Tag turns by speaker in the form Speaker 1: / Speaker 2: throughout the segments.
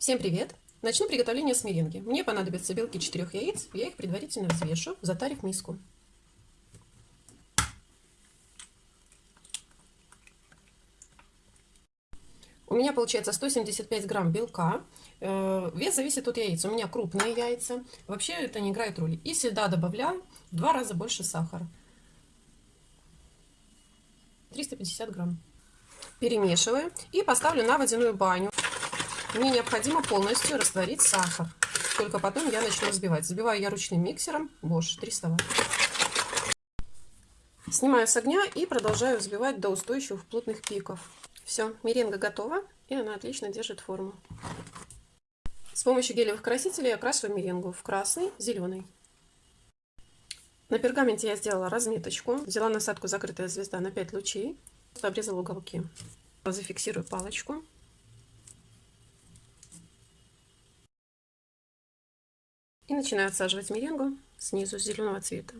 Speaker 1: Всем привет! Начну приготовление с меренги. Мне понадобятся белки 4 яиц, я их предварительно взвешу, затарив миску. У меня получается 175 грамм белка. Э, вес зависит от яиц. У меня крупные яйца. Вообще это не играет роли. И всегда добавляю в два раза больше сахара. 350 грамм. Перемешиваю и поставлю на водяную баню. Мне необходимо полностью растворить сахар. Только потом я начну взбивать. Взбиваю я ручным миксером Bosch 300 Вт. Снимаю с огня и продолжаю взбивать до устойчивых плотных пиков. Все, меренга готова и она отлично держит форму. С помощью гелевых красителей окрашиваю меренгу в красный, зеленый. На пергаменте я сделала разметочку. Взяла насадку «Закрытая звезда» на 5 лучей. Обрезала уголки. Зафиксирую палочку. И начинаю отсаживать меренгу снизу зеленого цвета.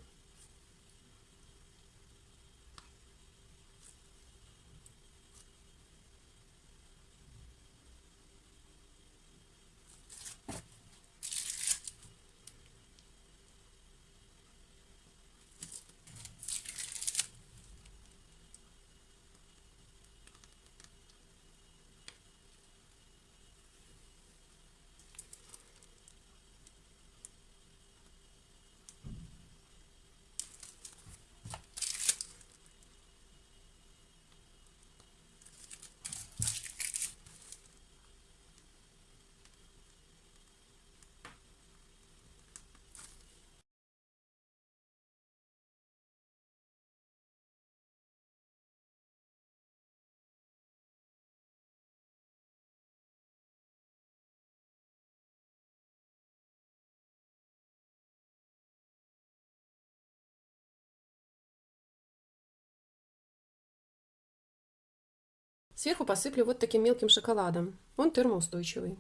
Speaker 1: Сверху посыплю вот таким мелким шоколадом. Он термоустойчивый.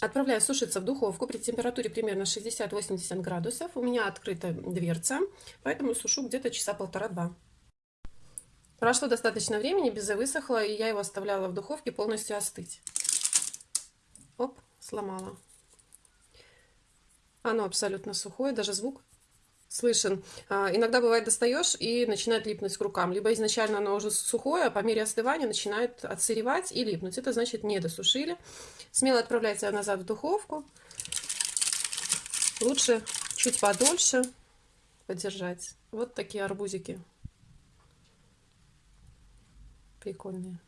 Speaker 1: Отправляю сушиться в духовку при температуре примерно 60-80 градусов. У меня открыта дверца, поэтому сушу где-то часа полтора-два. Прошло достаточно времени, безе высохло, и я его оставляла в духовке полностью остыть. Оп, сломала. Оно абсолютно сухое, даже звук слышен. А, иногда бывает достаешь и начинает липнуть к рукам. Либо изначально оно уже сухое, а по мере остывания начинает отсыревать и липнуть. Это значит не досушили. Смело отправляйте назад в духовку. Лучше чуть подольше подержать. Вот такие арбузики. Прикольные.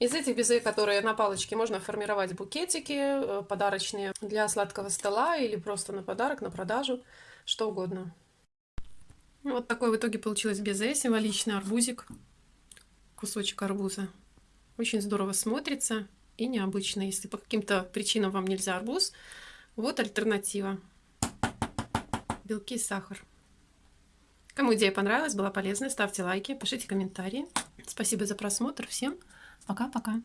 Speaker 1: Из этих безе, которые на палочке, можно формировать букетики э, подарочные для сладкого стола или просто на подарок, на продажу что угодно. Вот такой в итоге получилось безе, символичный арбузик, кусочек арбуза. Очень здорово смотрится и необычно. Если по каким-то причинам вам нельзя арбуз, вот альтернатива. Белки и сахар. Кому идея понравилась, была полезной, ставьте лайки, пишите комментарии. Спасибо за просмотр. Всем пока-пока.